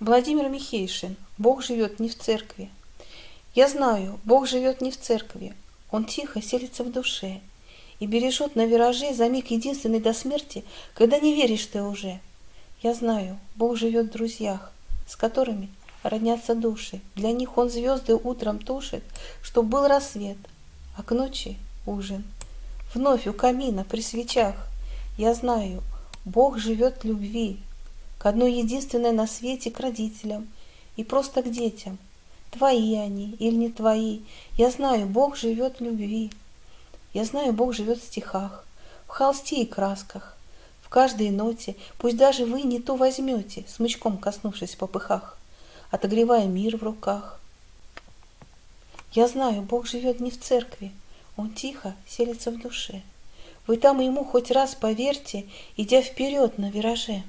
Владимир Михейшин. Бог живет не в церкви. Я знаю, Бог живет не в церкви. Он тихо селится в душе и бережет на вираже за миг единственный до смерти, когда не веришь ты уже. Я знаю, Бог живет в друзьях, с которыми роднятся души. Для них Он звезды утром тушит, чтоб был рассвет, а к ночи ужин. Вновь у камина при свечах я знаю, Бог живет в любви, к одной единственной на свете к родителям и просто к детям. Твои они или не твои, я знаю, Бог живет в любви. Я знаю, Бог живет в стихах, в холсте и красках, в каждой ноте, пусть даже вы не то возьмете, смычком коснувшись в попыхах, отогревая мир в руках. Я знаю, Бог живет не в церкви, Он тихо селится в душе. Вы там ему хоть раз поверьте, идя вперед на вираже.